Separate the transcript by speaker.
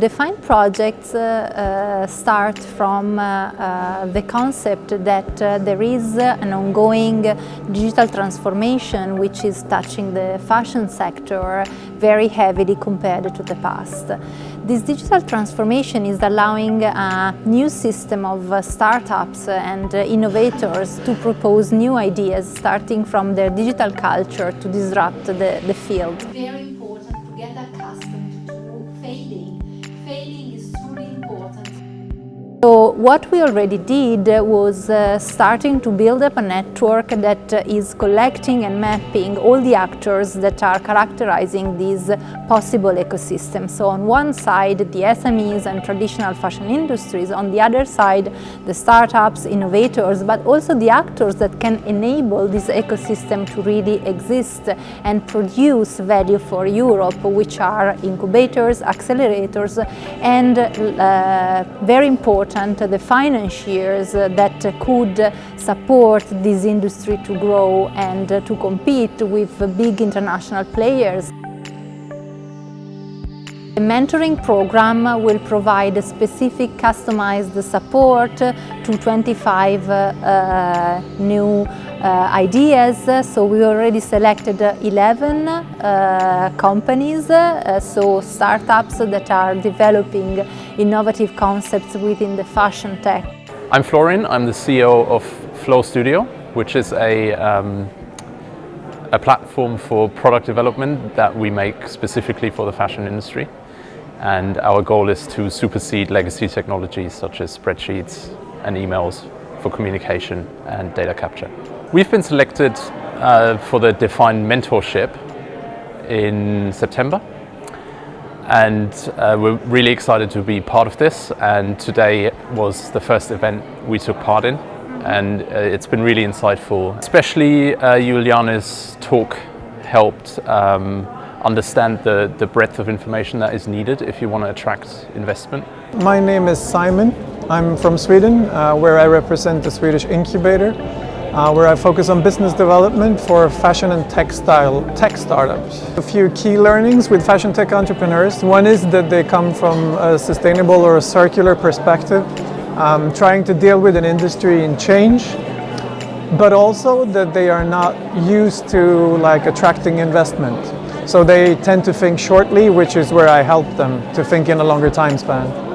Speaker 1: Defined projects uh, uh, start from uh, uh the concept that uh, there is an ongoing digital transformation which is touching the fashion sector very heavily compared to the past. This digital transformation is allowing a new system of uh, startups and innovators to propose new ideas starting from their digital culture to disrupt the, the field.
Speaker 2: Failing is truly important.
Speaker 1: So what we already did was uh, starting to build up a network that uh, is collecting and mapping all the actors that are characterizing these possible ecosystems. So on one side the SMEs and traditional fashion industries, on the other side the startups, innovators, but also the actors that can enable this ecosystem to really exist and produce value for Europe, which are incubators, accelerators and uh, very important important, the financiers that could support this industry to grow and to compete with big international players. The mentoring program will provide specific customized support to 25 uh, new uh, ideas. So we already selected 11 uh, companies, uh, so startups that are developing innovative concepts within the fashion tech.
Speaker 3: I'm Florin, I'm the CEO of Flow Studio, which is a um, a platform for product development that we make specifically for the fashion industry. And our goal is to supersede legacy technologies such as spreadsheets and emails for communication and data capture. We've been selected uh, for the Defined Mentorship in September and uh, we're really excited to be part of this and today was the first event we took part in and uh, it's been really insightful. Especially uh, Juliana's talk helped um, understand the, the breadth of information that is needed if you want to attract investment.
Speaker 4: My name is Simon. I'm from Sweden, uh, where I represent the Swedish Incubator, uh, where I focus on business development for fashion and textile tech startups. A few key learnings with fashion tech entrepreneurs. One is that they come from a sustainable or a circular perspective, um, trying to deal with an industry in change, but also that they are not used to like attracting investment. So they tend to think shortly, which is where I help them to think in a longer time span.